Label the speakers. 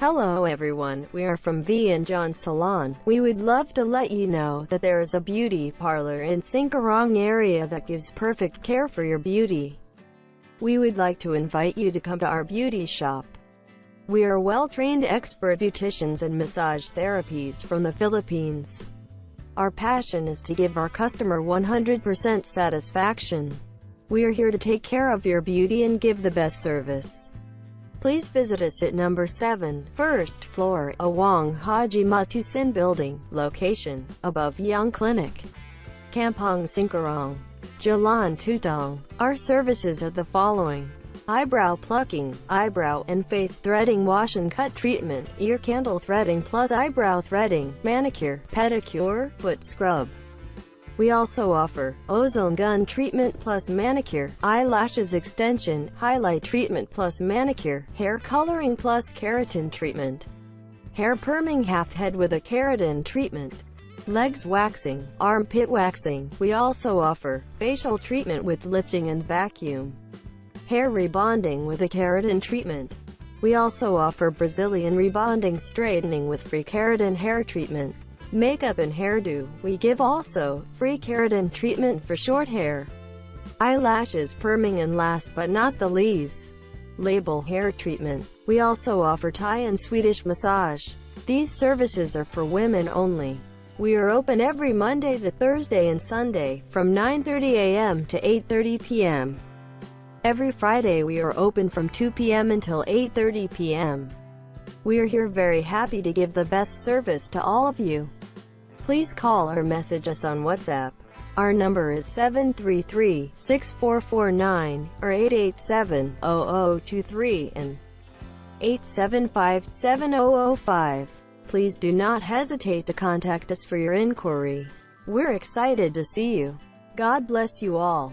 Speaker 1: Hello everyone, we are from V and John Salon. We would love to let you know that there is a beauty parlor in Sengkurong area that gives perfect care for your beauty. We would like to invite you to come to our beauty shop. We are well-trained expert beauticians and massage therapies from the Philippines. Our passion is to give our customer 100% satisfaction. We are here to take care of your beauty and give the best service. Please visit us at number 7, first floor, Awang Haji Matusin Building, location, above Young Clinic, Kampong Sengkurong, Jalan Tutong. Our services are the following. Eyebrow plucking, eyebrow and face threading wash and cut treatment, ear candle threading plus eyebrow threading, manicure, pedicure, foot scrub. We also offer ozone gun treatment plus manicure, eyelashes extension, highlight treatment plus manicure, hair coloring plus keratin treatment, hair perming half head with a keratin treatment, legs waxing, armpit waxing. We also offer facial treatment with lifting and vacuum, hair rebonding with a keratin treatment. We also offer Brazilian rebonding straightening with free keratin hair treatment makeup and hairdo. We give also free keratin treatment for short hair, eyelashes perming and last but not the least, label hair treatment. We also offer Thai and Swedish massage. These services are for women only. We are open every Monday to Thursday and Sunday, from 9.30 a.m. to 8.30 p.m. Every Friday we are open from 2 p.m. until 8.30 p.m. We are here very happy to give the best service to all of you. Please call or message us on WhatsApp. Our number is 733-6449 or 887-0023 and 875-7005. Please do not hesitate to contact us for your inquiry. We're excited to see you. God bless you all.